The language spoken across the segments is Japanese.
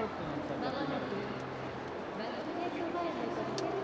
park. Bana mı? Ben de ne kadar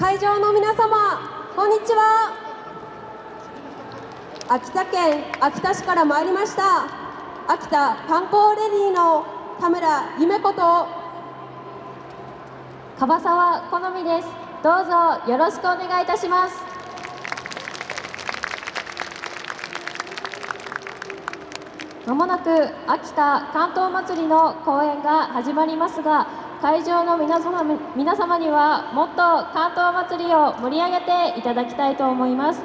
会場の皆様こんにちは。秋田県秋田市から参りました秋田観光レディーの田村夢子と樺沢好みです。どうぞよろしくお願いいたします。まもなく秋田関東祭りの公演が始まりますが会場の皆様皆様にはもっと関東祭りを盛り上げていただきたいと思います。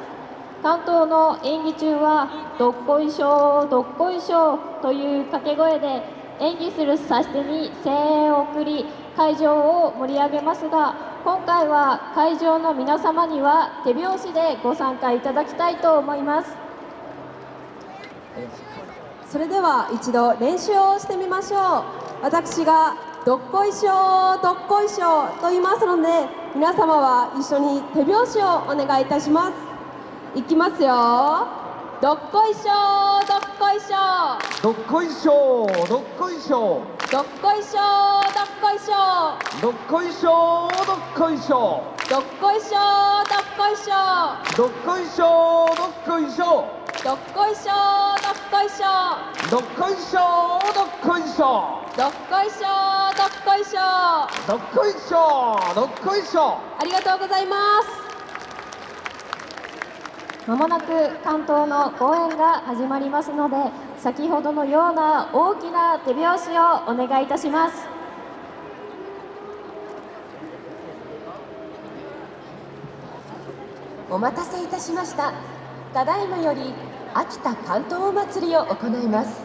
関東の演技中はどっこいしょどっこいしょという掛け声で演技する指し手に声援を送り会場を盛り上げますが今回は会場の皆様には手拍子でご参加いただきたいと思います。それでは一度練習をしてみましょう。私がどっこいしょどっこいしょと言いますので皆様は一緒に手拍子をお願いいたします。いきますよどっこいしょどっこいしょどっこいしょどっこいしょどっこいしょどっこいしょどっこいしょどっこいしょどっこいしょどっこいしょどっこいしょどっこいしょどっこいしょどっこいしょどっこいしょどっこいしょどっこいしょどっこいしょどっこいしょどっこいしょありがとうございます。まもなく関東の公演が始まりますので先ほどのような大きな手拍子をお願いいたします。お待たせいたしました。ただいまより秋田関東お祭りを行います。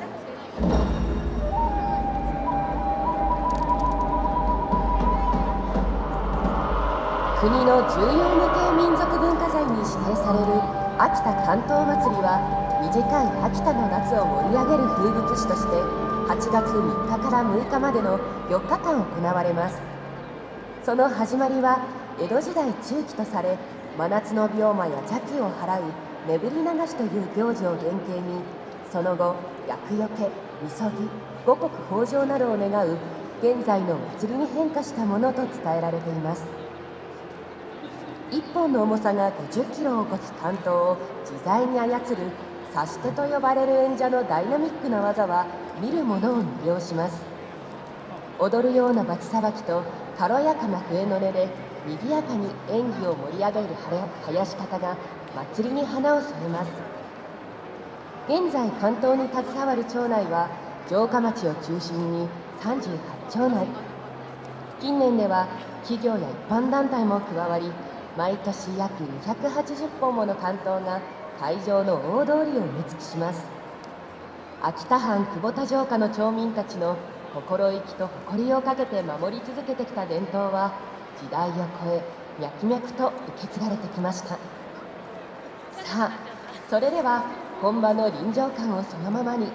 国の重要無形民族文化財に指定される秋田関東祭りは短い秋田の夏を盛り上げる風物詩として8月3日から6日までの4日間行われます。その始まりは江戸時代中期とされ真夏の病魔や邪気を払う眠り流しという行事を原型にその後厄除けみそぎ五穀豊穣などを願う現在の祭りに変化したものと伝えられています。1本の重さが50キロを超す関東を自在に操る指し手と呼ばれる演者のダイナミックな技は見る者を魅了します。踊るようなバチさばきと軽やかな笛の音で賑やかに演技を盛り上げる囃子方が祭りに花を添えます。現在関東に携わる町内は城下町を中心に38町内。近年では企業や一般団体も加わり毎年約280本もの関東が会場の大通りを埋め尽くします。秋田藩久保田城下の町民たちの心意気と誇りをかけて守り続けてきた伝統は時代を超え脈々と受け継がれてきました。さあそれでは本場の臨場感をそのままに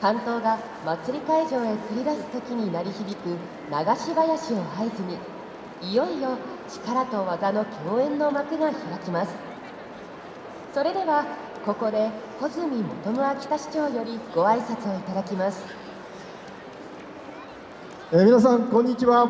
関東が祭り会場へ繰り出す時に鳴り響く流し囃子を合図にいよいよ力と技の共演の幕が開きます。それではここで穂積元武秋田市長よりご挨拶をいただきます。えー皆さんこんにちは。